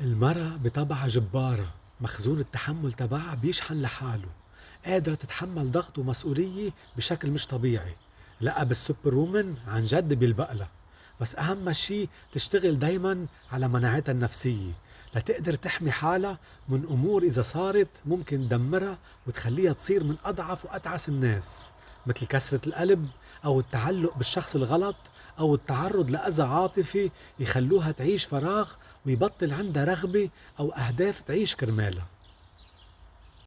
المرأة بطبعها جبارة مخزون التحمل تبعها بيشحن لحاله. قادرة تتحمل ضغط ومسؤولية بشكل مش طبيعي. لا بالسوبر وومن عن جد بيلبقلها بس أهم شي تشتغل دايما على مناعتها النفسية. لتقدر تحمي حالها من أمور إذا صارت ممكن تدمرها وتخليها تصير من أضعف وأتعس الناس. مثل كسرة القلب أو التعلق بالشخص الغلط أو التعرض لأذى عاطفي يخلوها تعيش فراغ ويبطل عندها رغبة أو أهداف تعيش كرمالها.